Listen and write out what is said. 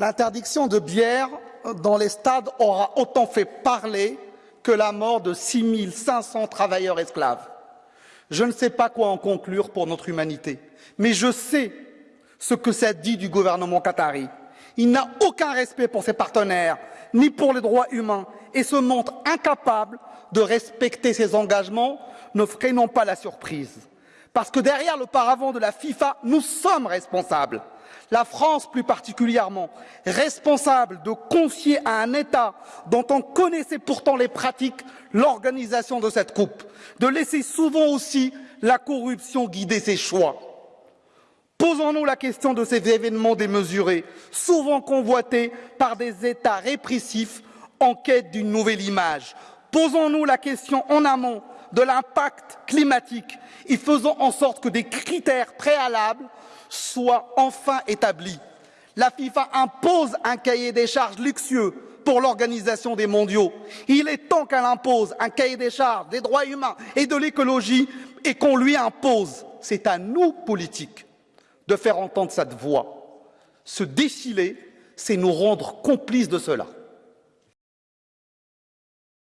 L'interdiction de bière dans les stades aura autant fait parler que la mort de 6500 travailleurs esclaves. Je ne sais pas quoi en conclure pour notre humanité, mais je sais ce que ça dit du gouvernement qatari. Il n'a aucun respect pour ses partenaires, ni pour les droits humains, et se montre incapable de respecter ses engagements, ne freinons pas la surprise. Parce que derrière le paravent de la FIFA, nous sommes responsables. La France plus particulièrement, responsable de confier à un État dont on connaissait pourtant les pratiques l'organisation de cette coupe, de laisser souvent aussi la corruption guider ses choix. Posons-nous la question de ces événements démesurés, souvent convoités par des États répressifs en quête d'une nouvelle image. Posons-nous la question en amont de l'impact climatique et faisons en sorte que des critères préalables soient enfin établis. La FIFA impose un cahier des charges luxueux pour l'organisation des mondiaux. Il est temps qu'elle impose un cahier des charges des droits humains et de l'écologie et qu'on lui impose. C'est à nous, politiques, de faire entendre cette voix. Se défiler, c'est nous rendre complices de cela.